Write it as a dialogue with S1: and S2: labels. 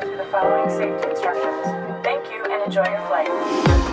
S1: through the following safety instructions. Thank you and enjoy your flight.